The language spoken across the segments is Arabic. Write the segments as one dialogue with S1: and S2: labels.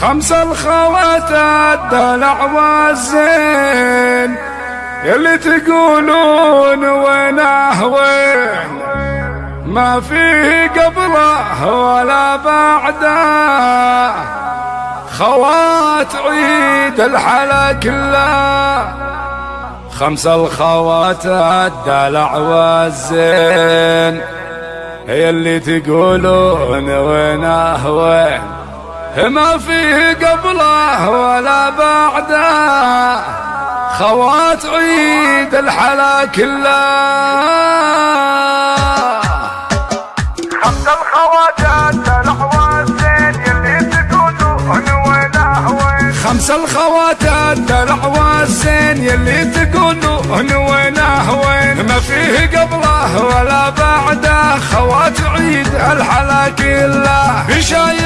S1: خمس الخوات الدلع والزين اللي تقولون وينه وين ما فيه قبله ولا بعده. خوات عيد الحلا كله. خمس الخوات الدلع والزين هي اللي تقولون وينه وين ما فيه قبله ولا بعده. خوات عيد الحلا كله.
S2: خمس الخواجات العوى الزين يلي تقولون وينه وين
S1: خمس الخوات الدلع والزين يلي تقولون وينه وين ما فيه قبله ولا بعده. خوات عيد الحلا كله. بشاير وعودها فايح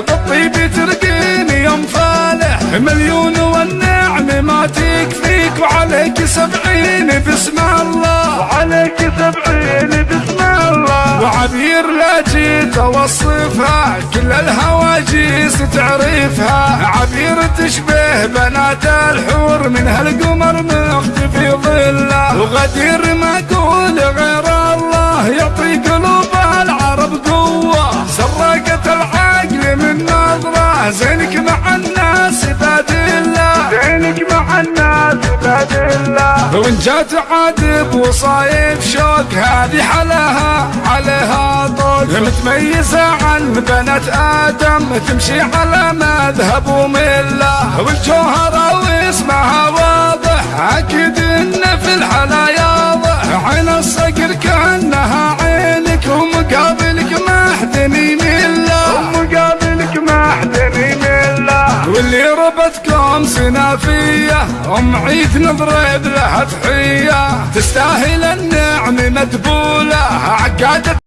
S1: بالطيب ترقيني يوم فالح. مليون والنعم ما تكفيك وعليك سبعين بسم الله.
S2: وعليك سبعين بسم الله.
S1: وعبير لا جيت أوصفها كل الهواجيس تعرفها عبير تشبه بنات الحور من هالقمر مختفي ظله. وغدير زينك مع الناس باد الله
S2: زينك مع الناس عباد الله
S1: وإن جات عاد بوصايف شوك هذه حلاها عليها طوق. متميزة عن بنات آدم تمشي على مذهب وملة. والجوهرة واسمها واضح أكيد إن في الحلا ياضح. عين الصقر كأنها
S2: يميله
S1: واللي ربتكم سنافية أم عيد نضرب لها تحية. تستاهل النعم مدبولة عقادة